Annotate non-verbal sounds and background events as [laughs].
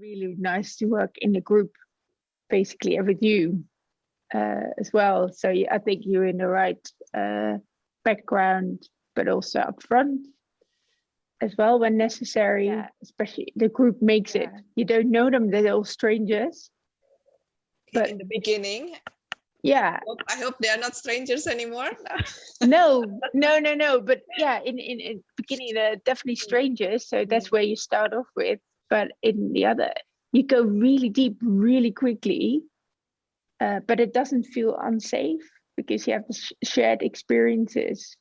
really nice to work in a group, basically with you uh, as well. So yeah, I think you're in the right uh, background, but also up front as well when necessary. Yeah. Especially the group makes it. You don't know them; they're all strangers. But- in the beginning. Yeah, I hope they are not strangers anymore. [laughs] no, no, no, no. But yeah, in in, in beginning they're definitely strangers, so that's where you start off with. But in the other, you go really deep, really quickly. Uh, but it doesn't feel unsafe because you have shared experiences